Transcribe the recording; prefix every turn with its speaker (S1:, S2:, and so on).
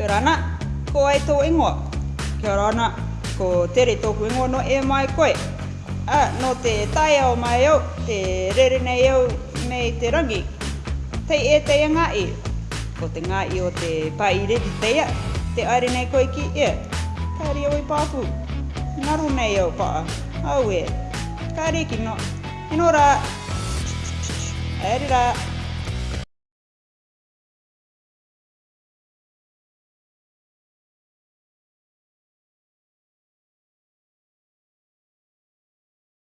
S1: Kia rana, ko ai tō ingoa. Kia rana, ko tere tōku ingoa no e mai koe. A, no te tai au mai au, te rere nei au mei te rangi. Tei e tei ngā i, ko te ngā i o te pai redi teia, te aere nei koe ki e. Kari oi pāpū, naru nei au paa, au e. Kari ki no, ino rā. rā.
S2: Aere
S3: rā.